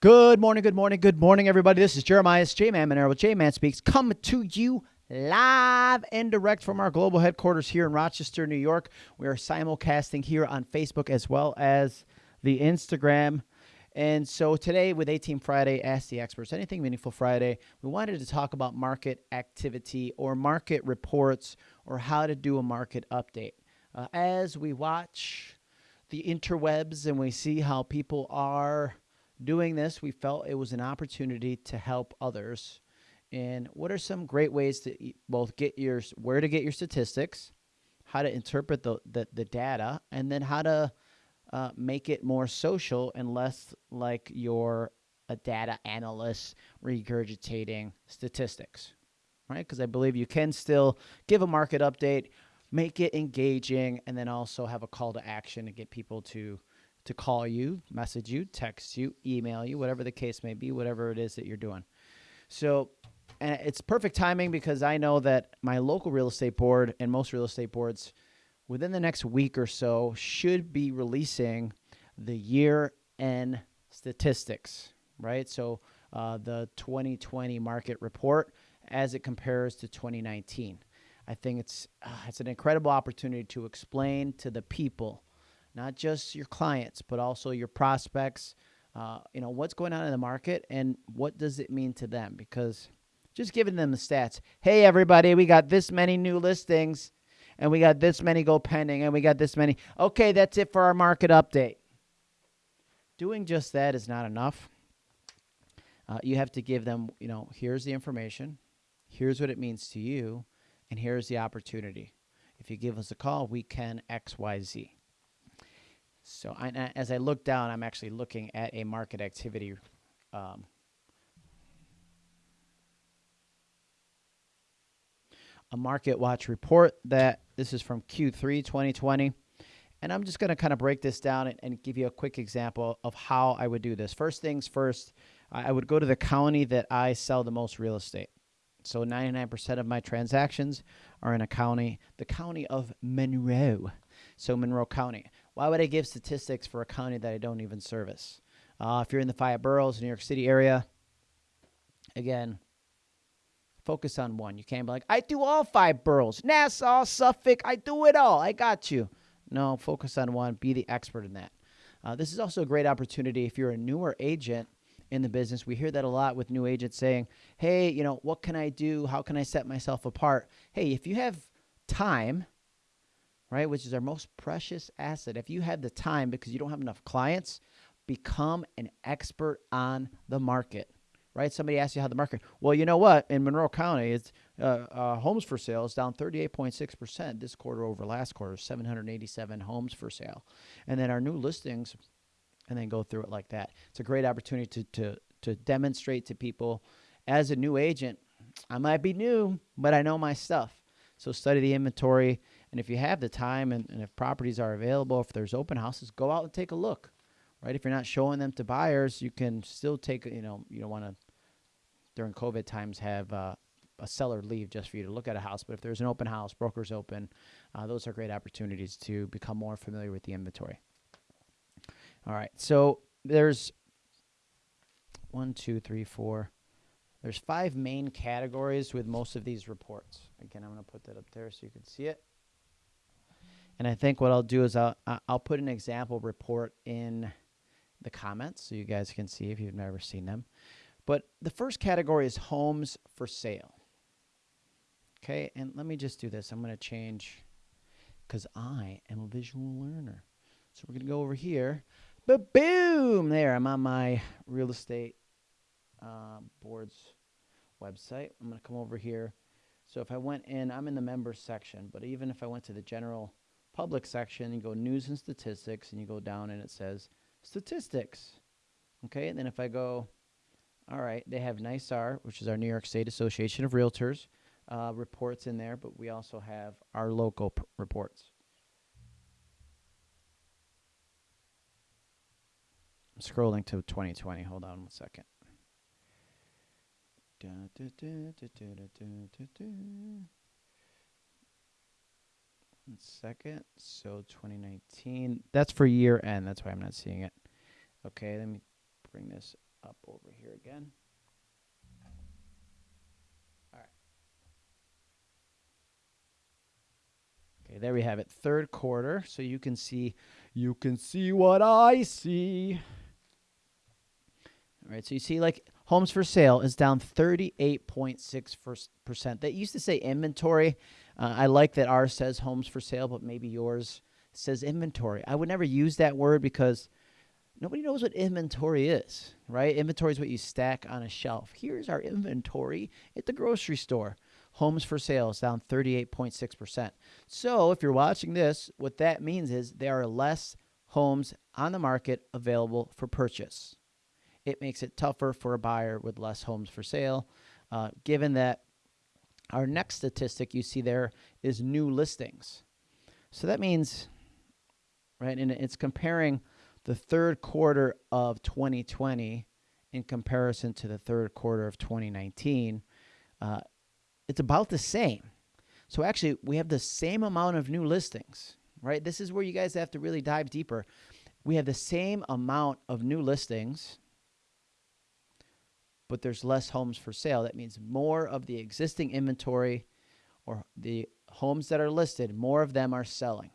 Good morning, good morning, good morning, everybody. This is Jeremiah J Man Monero with J Man Speaks coming to you live and direct from our global headquarters here in Rochester, New York. We are simulcasting here on Facebook as well as the Instagram. And so today, with 18 Friday, Ask the Experts, Anything Meaningful Friday, we wanted to talk about market activity or market reports or how to do a market update. Uh, as we watch the interwebs and we see how people are doing this, we felt it was an opportunity to help others. And what are some great ways to both get your where to get your statistics, how to interpret the the, the data, and then how to uh, make it more social and less like you're a data analyst regurgitating statistics, right? Because I believe you can still give a market update, make it engaging, and then also have a call to action to get people to to call you, message you, text you, email you, whatever the case may be, whatever it is that you're doing. So, and it's perfect timing because I know that my local real estate board and most real estate boards within the next week or so should be releasing the year end statistics, right? So uh, the 2020 market report as it compares to 2019. I think it's uh, it's an incredible opportunity to explain to the people, not just your clients, but also your prospects, uh, you know, what's going on in the market and what does it mean to them? Because just giving them the stats. Hey, everybody, we got this many new listings and we got this many go pending, and we got this many. Okay, that's it for our market update. Doing just that is not enough. Uh, you have to give them, you know, here's the information, here's what it means to you, and here's the opportunity. If you give us a call, we can X, Y, Z. So I, as I look down, I'm actually looking at a market activity um, a Market Watch report that this is from Q3 2020. And I'm just going to kind of break this down and, and, give you a quick example of how I would do this. First things first, I would go to the county that I sell the most real estate. So 99% of my transactions are in a county, the county of Monroe. So Monroe County. Why would I give statistics for a county that I don't even service? Uh, if you're in the five boroughs, New York City area, again, Focus on one. You can't be like, I do all five boroughs. Nassau, Suffolk, I do it all. I got you. No, focus on one. Be the expert in that. Uh, this is also a great opportunity if you're a newer agent in the business. We hear that a lot with new agents saying, hey, you know, what can I do? How can I set myself apart? Hey, if you have time, right, which is our most precious asset, if you have the time because you don't have enough clients, become an expert on the market right? Somebody asks you how the market. Well, you know what? In Monroe County, it's uh, uh, homes for sale is down 38.6 percent this quarter over last quarter. 787 homes for sale, and then our new listings, and then go through it like that. It's a great opportunity to to to demonstrate to people as a new agent. I might be new, but I know my stuff. So study the inventory, and if you have the time and, and if properties are available, if there's open houses, go out and take a look right? If you're not showing them to buyers, you can still take, you know, you don't want to during COVID times have uh, a seller leave just for you to look at a house. But if there's an open house, brokers open, uh, those are great opportunities to become more familiar with the inventory. All right, so there's one, two, three, four. There's five main categories with most of these reports. Again, I'm going to put that up there so you can see it. And I think what I'll do is I'll, I'll put an example report in the comments so you guys can see if you've never seen them. But the first category is homes for sale. Okay, and let me just do this. I'm going to change because I am a visual learner. So we're going to go over here. But boom, there. I'm on my real estate uh, boards website. I'm going to come over here. So if I went in, I'm in the members section, but even if I went to the general public section, you go news and statistics, and you go down and it says statistics. Okay, and then if I go all right, they have NYSAR, which is our New York State Association of Realtors, uh, reports in there, but we also have our local reports. I'm scrolling to 2020. Hold on one second. One second. So 2019. That's for year end. That's why I'm not seeing it. Okay, let me bring this up over here again. All right. Okay, there we have it. Third quarter. So you can see you can see what I see. Right, so you see like homes for sale is down 38.6%. That used to say inventory. Uh, I like that ours says homes for sale, but maybe yours says inventory. I would never use that word because nobody knows what inventory is, right? Inventory is what you stack on a shelf. Here's our inventory at the grocery store. Homes for sale is down 38.6%. So if you're watching this, what that means is there are less homes on the market available for purchase it makes it tougher for a buyer with less homes for sale. Uh, given that our next statistic you see there is new listings. So that means, right, and it's comparing the third quarter of 2020 in comparison to the third quarter of 2019. Uh, it's about the same. So actually, we have the same amount of new listings, right? This is where you guys have to really dive deeper. We have the same amount of new listings but there's less homes for sale. That means more of the existing inventory or the homes that are listed, more of them are selling.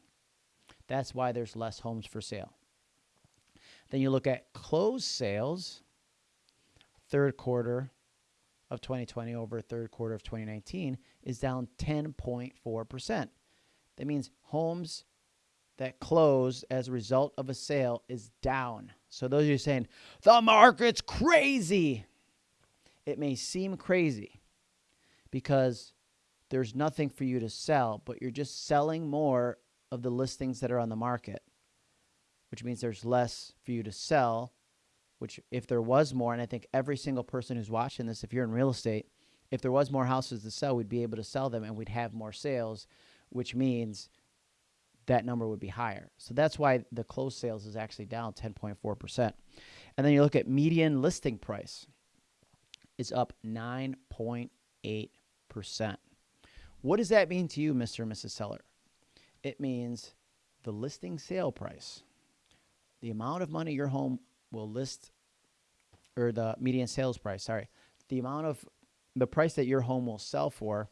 That's why there's less homes for sale. Then you look at closed sales, third quarter of 2020 over third quarter of 2019 is down 10.4%. That means homes that close as a result of a sale is down. So those of you saying, the market's crazy. It may seem crazy because there's nothing for you to sell, but you're just selling more of the listings that are on the market, which means there's less for you to sell. Which, if there was more, and I think every single person who's watching this, if you're in real estate, if there was more houses to sell, we'd be able to sell them and we'd have more sales, which means that number would be higher. So that's why the closed sales is actually down 10.4%. And then you look at median listing price is up 9.8%. What does that mean to you, Mr. and Mrs. Seller? It means the listing sale price, the amount of money your home will list, or the median sales price, sorry, the amount of the price that your home will sell for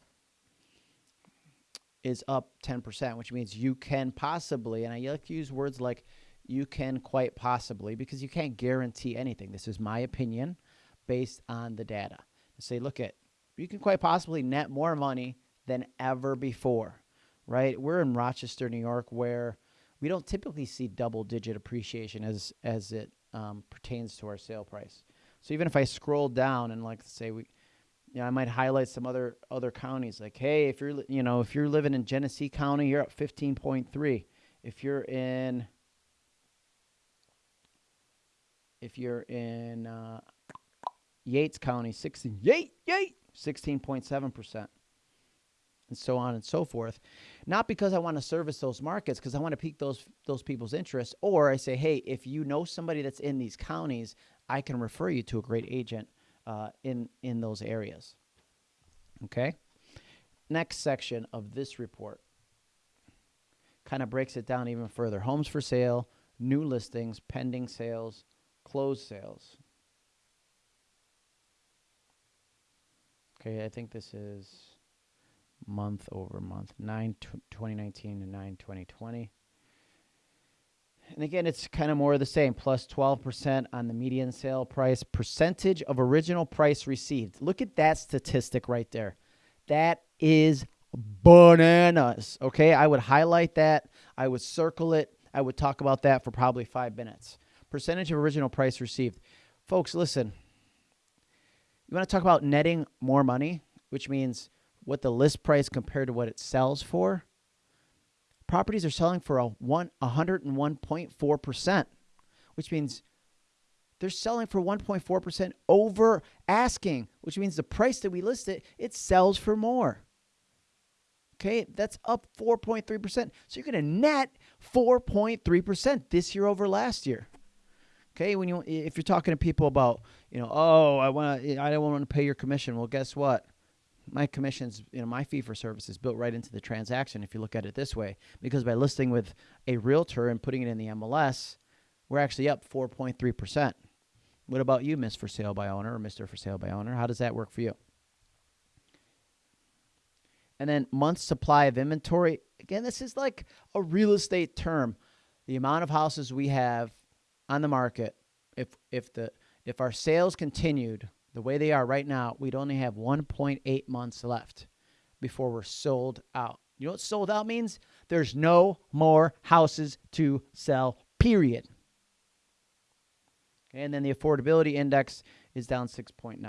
is up 10%, which means you can possibly, and I like to use words like you can quite possibly because you can't guarantee anything. This is my opinion based on the data. And say, look at, you can quite possibly net more money than ever before, right? We're in Rochester, New York, where we don't typically see double digit appreciation as, as it um, pertains to our sale price. So even if I scroll down and like say we, you know, I might highlight some other other counties like, hey, if you're you know if you're living in Genesee County, you're at 15.3. If you're in if you're in uh, Yates County, 16, yay, yay, 16.7%, and so on and so forth. Not because I want to service those markets, because I want to pique those, those people's interest, or I say, hey, if you know somebody that's in these counties, I can refer you to a great agent uh, in, in those areas. Okay? Next section of this report kind of breaks it down even further. Homes for sale, new listings, pending sales, closed sales. Okay, I think this is month over month, 9 2019 to 9 2020. And again, it's kind of more of the same, plus 12% on the median sale price, percentage of original price received. Look at that statistic right there. That is bananas. Okay, I would highlight that, I would circle it, I would talk about that for probably five minutes. Percentage of original price received. Folks, listen, you want to talk about netting more money, which means what the list price compared to what it sells for? Properties are selling for a one 101.4%, which means they're selling for 1.4% over asking, which means the price that we list it, it sells for more. Okay, that's up 4.3%. So you're going to net 4.3% this year over last year. Okay, when you if you're talking to people about, you know, oh, I want to, eh, I don't want to pay your commission. Well, guess what? My commissions, you know, my fee for service is built right into the transaction. If you look at it this way, because by listing with a realtor and putting it in the MLS, we're actually up 4.3%. What about you, Miss for Sale by Owner or Mr. for Sale by Owner? How does that work for you? And then month supply of inventory. Again, this is like a real estate term. The amount of houses we have on the market, if if the if our sales continued the way they are right now, we'd only have 1.8 months left before we're sold out. You know what sold out means? There's no more houses to sell, period. And then the affordability index is down 6.9.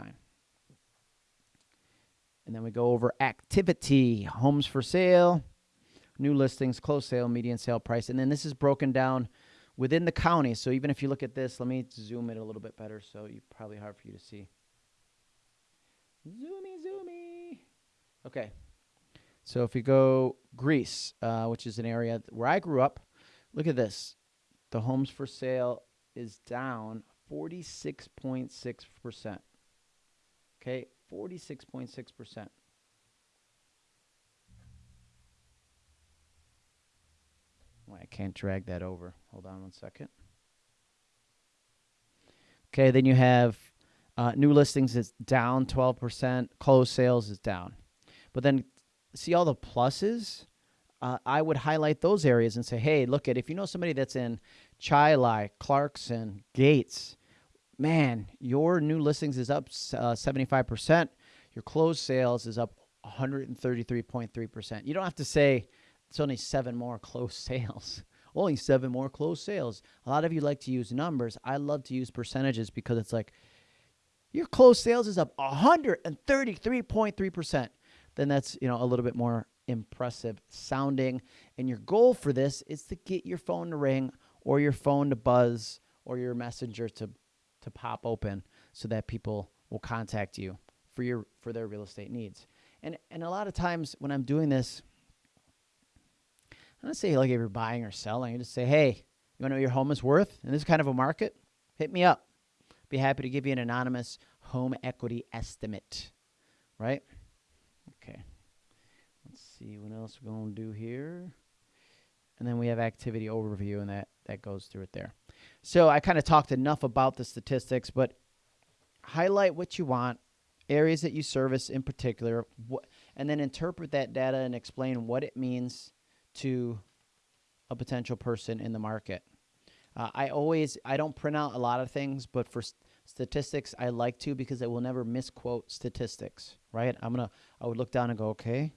And then we go over activity, homes for sale, new listings, closed sale, median sale price. And then this is broken down within the county. So even if you look at this, let me zoom in a little bit better so you probably hard for you to see. Zoomy, zoomy. Okay. So if you go Greece, uh, which is an area where I grew up, look at this. The homes for sale is down 46.6%. Okay, 46.6%. I can't drag that over. Hold on one second. Okay, then you have uh, new listings is down 12%, closed sales is down. But then see all the pluses? Uh, I would highlight those areas and say, hey, look at if you know somebody that's in Chi Clarkson, Gates, man, your new listings is up uh, 75%. Your closed sales is up 133.3%. You don't have to say it's only seven more closed sales. only seven more closed sales. A lot of you like to use numbers. I love to use percentages because it's like your closed sales is up 133.3%. Then that's, you know, a little bit more impressive sounding. And your goal for this is to get your phone to ring or your phone to buzz or your messenger to to pop open so that people will contact you for your for their real estate needs. And and a lot of times when I'm doing this, don't say like if you're buying or selling, I just say, hey, you want to know what your home is worth in this is kind of a market? Hit me up. Be happy to give you an anonymous home equity estimate. Right? Okay. Let's see what else we're going to do here. And then we have activity overview, and that, that goes through it there. So I kind of talked enough about the statistics, but highlight what you want, areas that you service in particular, and then interpret that data and explain what it means to a potential person in the market. Uh, I always I don't print out a lot of things, but for st- statistics I like to because I will never misquote statistics. Right? I'm gonna I would look down and go okay,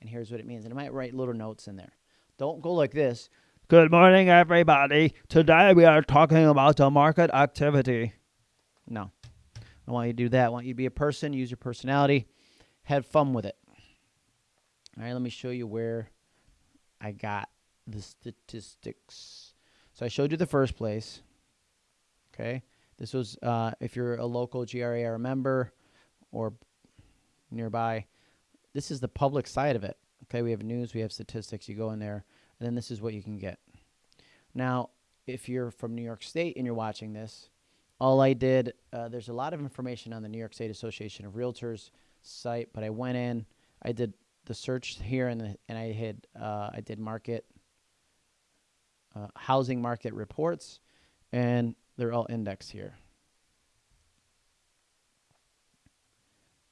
and here's what it means, and I might write little notes in there. Don't go like this. Good morning, everybody. Today we are talking about the market activity. No, I want you to do that. I want you to be a person, use your personality, have fun with it. All right, let me show you where I got the statistics. So I showed you the first place. Okay, this was uh, if you're a local GRAR member or nearby. This is the public side of it. Okay, we have news, we have statistics. You go in there and then this is what you can get. Now, if you're from New York State and you're watching this, all I did, uh, there's a lot of information on the New York State Association of Realtors site, but I went in, I did the search here, and the, and I had uh, I did market uh, housing market reports, and they're all indexed here.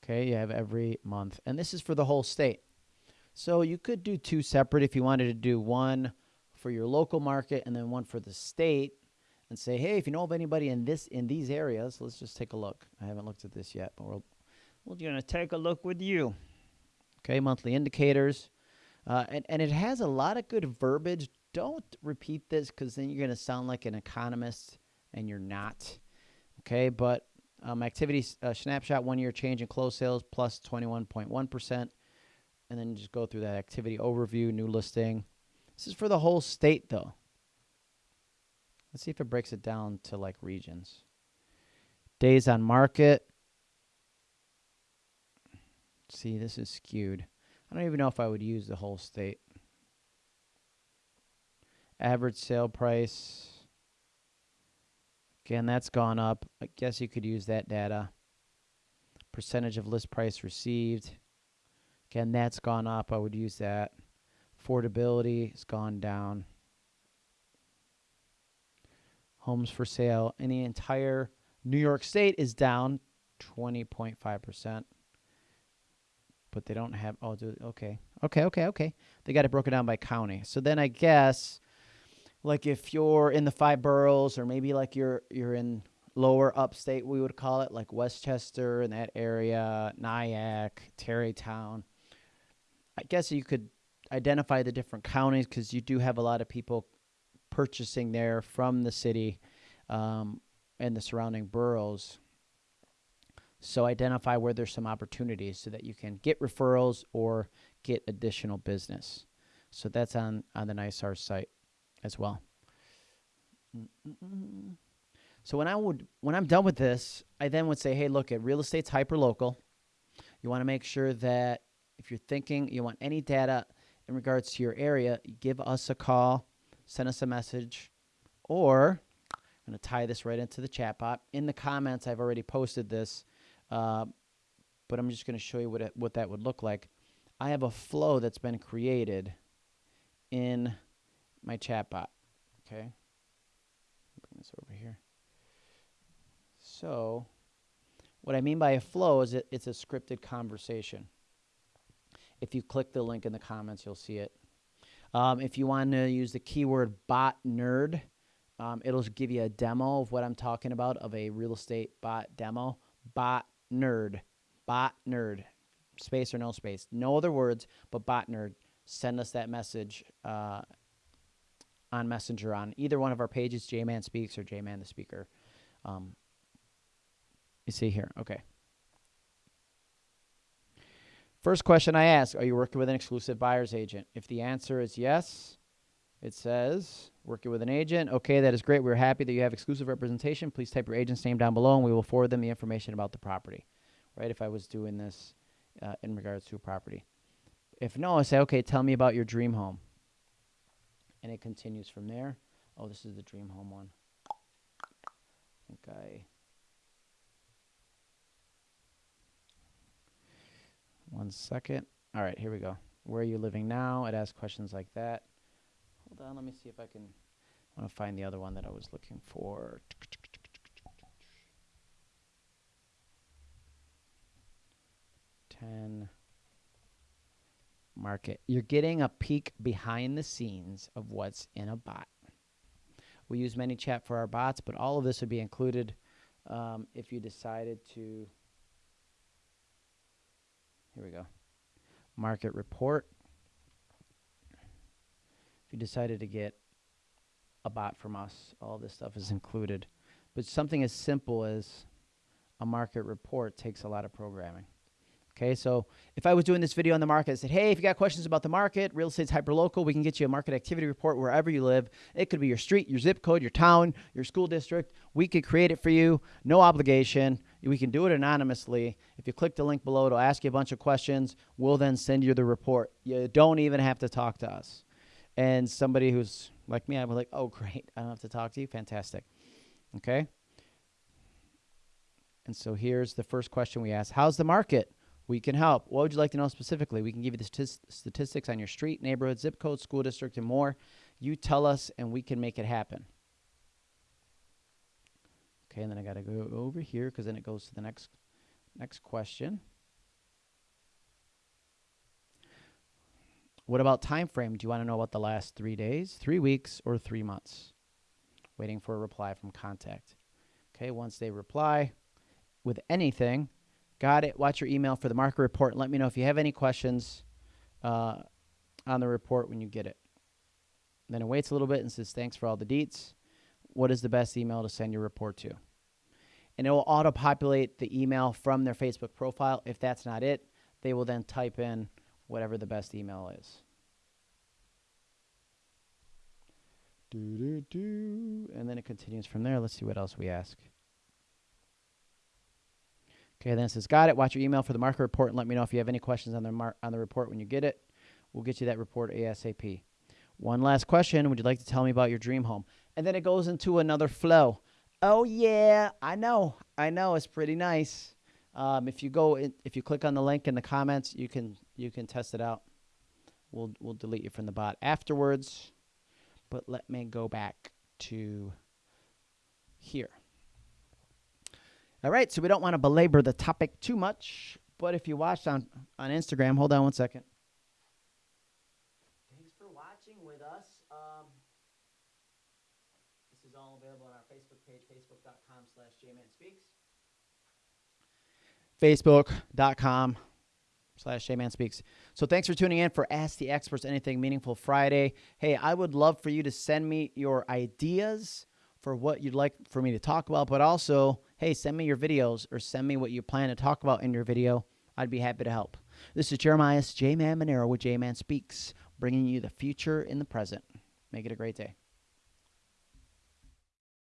Okay, you have every month, and this is for the whole state. So you could do two separate if you wanted to do one for your local market and then one for the state and say, hey, if you know of anybody in this in these areas, let's just take a look. I haven't looked at this yet, but we're we're gonna take a look with you. Okay, monthly indicators. Uh, and, and it has a lot of good verbiage. Don't repeat this because then you're going to sound like an economist and you're not. Okay, but um, activity uh, snapshot one year change in closed sales plus 21.1 and then just go through that activity overview, new listing. This is for the whole state though. Let's see if it breaks it down to like regions. Days on market. See, this is skewed. I don't even know if I would use the whole state. Average sale price. Again, that's gone up. I guess you could use that data. Percentage of list price received. Again, that's gone up. I would use that. Affordability has gone down. homes for sale in the entire New York State is down 20.5%. But they don't have, oh, do, okay. Okay, okay, okay. They got it broken down by county. So then I guess, like if you're in the five boroughs or maybe like you're you're in lower upstate, we would call it, like Westchester and that area, Nyack, Tarrytown. I guess you could identify the different counties because you do have a lot of people purchasing there from the city um, and the surrounding boroughs. So identify where there's some opportunities so that you can get referrals or get additional business. So that's on on the NYSAR site as well. So when I would when I'm done with this, I then would say, hey, look at real estate's hyper local. You want to make sure that if you're thinking you want any data in regards to your area, give us a call, send us a message, or I'm going to tie this right into the chat bot. In the comments, I've already posted this, uh, but I'm just going to show you what it, what that would look like. I have a flow that's been created in my chatbot. Okay, bring this over here. So, what I mean by a flow is it, it's a scripted conversation. If you click the link in the comments, you'll see it. Um, if you want to use the keyword bot nerd, um, it'll give you a demo of what I'm talking about of a real estate bot demo. Bot nerd, bot nerd, space or no space, no other words, but bot nerd. Send us that message uh, on Messenger on either one of our pages, J-Man Speaks or J-Man the Speaker. Um, you see here, okay. First question I ask Are you working with an exclusive buyer's agent? If the answer is yes, it says working with an agent. Okay, that is great. We're happy that you have exclusive representation. Please type your agent's name down below and we will forward them the information about the property. Right? If I was doing this uh, in regards to a property. If no, I say, okay, tell me about your dream home. And it continues from there. Oh, this is the dream home one. I think I. One second. All right, here we go. Where are you living now? It asks questions like that. Hold on, let me see if I can. I want to find the other one that I was looking for. Ten market. You're getting a peek behind the scenes of what's in a bot. We use ManyChat for our bots, but all of this would be included um, if you decided to here we go. Market report. You decided to get a bot from us, all this stuff is included. But something as simple as a market report takes a lot of programming. Okay, so if I was doing this video on the market, I said, hey, if you got questions about the market, real estate's hyperlocal, we can get you a market activity report wherever you live. It could be your street, your zip code, your town, your school district. We could create it for you, no obligation. We can do it anonymously. If you click the link below, it'll ask you a bunch of questions. We'll then send you the report. You don't even have to talk to us. And somebody who's like me, I'm like, oh, great, I don't have to talk to you. Fantastic. Okay. And so here's the first question we ask How's the market? We can help. What would you like to know specifically? We can give you the statistics on your street, neighborhood, zip code, school district, and more. You tell us, and we can make it happen. Okay, and then I got to go over here because then it goes to the next next question. What about time frame? Do you want to know about the last three days, three weeks, or three months? Waiting for a reply from contact. Okay, once they reply with anything, Got it. Watch your email for the market report let me know if you have any questions uh, on the report when you get it. then it waits a little bit and says, thanks for all the deets. What is the best email to send your report to? And it will auto populate the email from their Facebook profile. If that's not it, they will then type in whatever the best email is. Do, do, do. And then it continues from there. Let's see what else we ask. Okay, then it says, got it. Watch your email for the market report and let me know if you have any questions on the, mar- on the report when you get it. We'll get you that report ASAP. One last question. Would you like to tell me about your dream home? And then it goes into another flow. Oh, yeah, I know. I know. It's pretty nice. Um, if you go, in, if you click on the link in the comments, you can you can test it out. We'll we'll delete you from the bot afterwards. But let me go back to here. All right, so we don't want to belabor the topic too much, but if you watched on, on Instagram, hold on one second. Thanks for watching with us. Um, this is all available on our Facebook page, facebook.com slash jmanspeaks. Facebook.com slash jmanspeaks. So thanks for tuning in for Ask the Experts Anything Meaningful Friday. Hey, I would love for you to send me your ideas for what you'd like for me to talk about, but also, hey, send me your videos or send me what you plan to talk about in your video. I'd be happy to help. This is Jeremiah J Man Monero with J Man Speaks, bringing you the future in the present. Make it a great day.